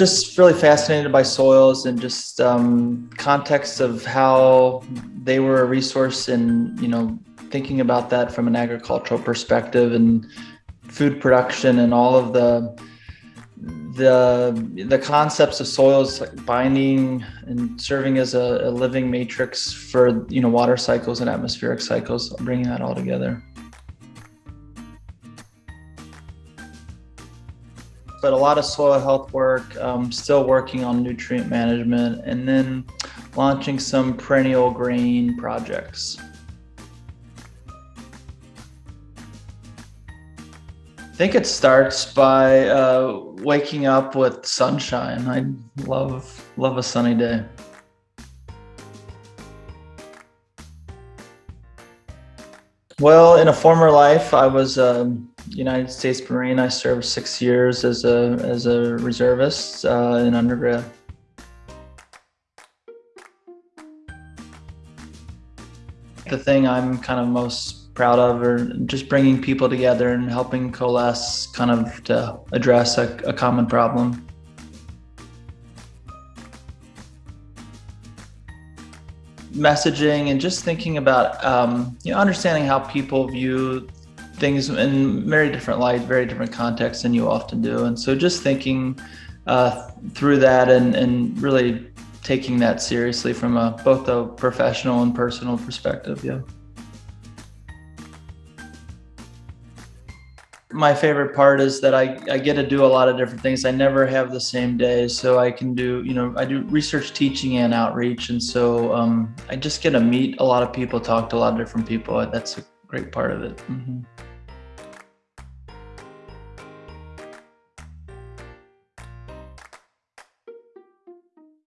just really fascinated by soils and just um, context of how they were a resource and you know thinking about that from an agricultural perspective and food production and all of the the the concepts of soils like binding and serving as a, a, living matrix for you know water cycles and atmospheric cycles bringing that all together but a lot of soil health work um, still working on nutrient management and then launching some perennial grain projects I think it starts by uh, waking up with sunshine. I love love a sunny day. Well, in a former life, I was a United States Marine. I served six years as a as a reservist uh, in undergrad. The thing I'm kind of most proud of or just bringing people together and helping coalesce kind of to address a, a common problem. Messaging and just thinking about, um, you know, understanding how people view things in very different light, very different contexts than you often do. And so just thinking uh, through that and, and really taking that seriously from a, both a professional and personal perspective. Yeah. my favorite part is that I, I get to do a lot of different things. I never have the same day. So I can do, you know, I do research teaching and outreach. And so um, I just get to meet a lot of people, talk to a lot of different people. That's a great part of it. Mm -hmm.